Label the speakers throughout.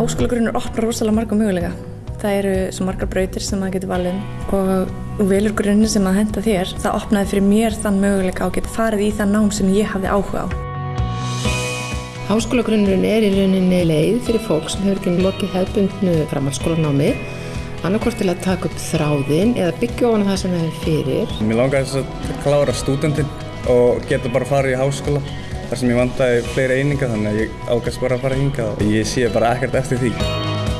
Speaker 1: Háskólagrunnur opnar rosalega marga möguleika. Það eru svo margar brautir sem maður getur valið um og þú velur grunni sem að henda þér. Það opnaði fyrir mér þann möguleika að geta farið í það nám sem ég hafði áhuga á.
Speaker 2: Háskólagrunnurinn er í rauninni leið fyrir fólk sem hefur ekki lokið hefðbundnu framhaldsskólanámi annarkort til að taka upp þráðin eða byggja ofan það sem það er fyrir.
Speaker 3: Mér langar þess að klára stúdendinn og geta bara farið í háskóla þar sem ég vandæði fleiri eininga þannig að ég ágast bara að fara hinga og ég sé bara ekkert eftir því.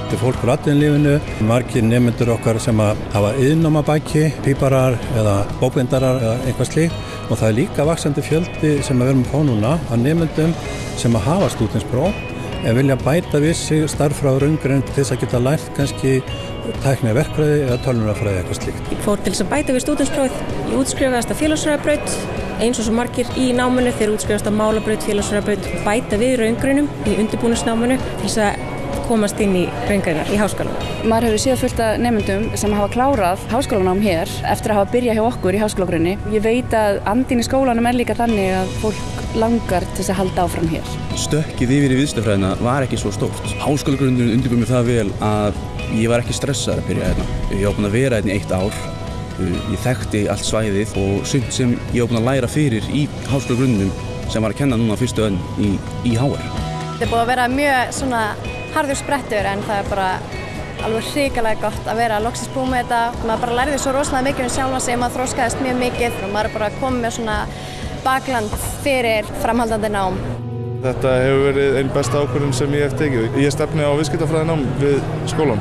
Speaker 4: Þetta er fólk úr atvinnlífinu, margir nefnendur okkar sem að hafa yðnáma bæki, píparar eða bókvendarar eða eitthvað slíkt og það er líka vaksandi fjöldi sem við erum að fá núna að nefnendum sem að hafa stúdinspróf en vilja bæta við sig starffráður umgrinn til þess að geta lært kannski tæknið verkfræði eða tölunarfræði eitthvað slíkt.
Speaker 5: Ég fór til þess að bæta við stúdinsprófið, ég útskrifaðist að félagsræðabraut eins og svo margir í námanu þeir útskrifast að málabraut, félagsræðabraut bæta við raungrunum í undirbúinusnámanu til þess að komast inn í raungreinar í háskólanum.
Speaker 6: Maður hefur síðan fullt af nefndum sem hafa klárað háskólanám hér eftir að hafa byrjað hjá okkur í háskólagrunni. Ég veit að andin í skólanum er líka þannig að fólk langar til þess að halda áfram hér.
Speaker 7: Stökkið yfir í viðstöfræðina var ekki svo stórt. Háskólagrunnin undirbúið mér það vel að ég var ekki stressaður að byrja hérna. Ég búin að vera hérna í eitt ár. Ég þekkti allt svæðið og sumt sem ég var búin að læra fyrir í háskólagrunninum sem var að kenna núna fyrstu önn í, í HR.
Speaker 8: Þetta er búið að vera mjög svona harður sprettur en það er bara alveg hrikalega gott að vera að loksist búið með þetta. Maður bara lærði svo rosalega mikið um sjálfa sig, maður þróskaðist mjög mikið og maður er bara komið með svona bakland fyrir framhaldandi nám.
Speaker 9: Þetta hefur verið einn besta ákvörðun sem ég hef tekið. Ég stefni á viðskiptafræðinám við skólan.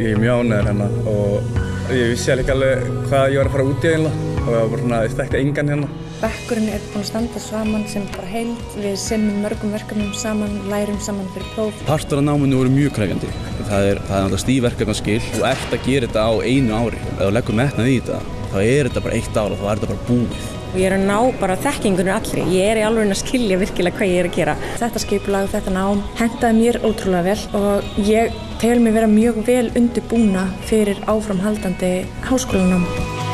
Speaker 3: Ég er mjög ánæður hérna og ég vissi alveg alveg hvað ég var að fara út í eiginlega og ég var bara svona, ég þekkti engan hérna.
Speaker 1: Bekkurinn er búin að standa saman sem bara heild. Við sinnum mörgum verkefnum saman, lærum saman fyrir próf.
Speaker 7: Partur af náminu voru mjög kræfjandi. Það er, það er náttúrulega stífverkefnaskil. Þú ert að gera þetta á einu ári. Ef þú leggur metnað í þetta, þá er þetta bara eitt ár og þá er þetta bara búið.
Speaker 5: Og ég er að ná bara þekkingunum allri. Ég er í alveg að skilja virkilega hvað ég er að gera.
Speaker 1: Þetta skipulag, þetta nám, hendaði mér ótrúlega vel og ég tel mig vera mjög vel undirbúna fyrir áframhaldandi háskólanám.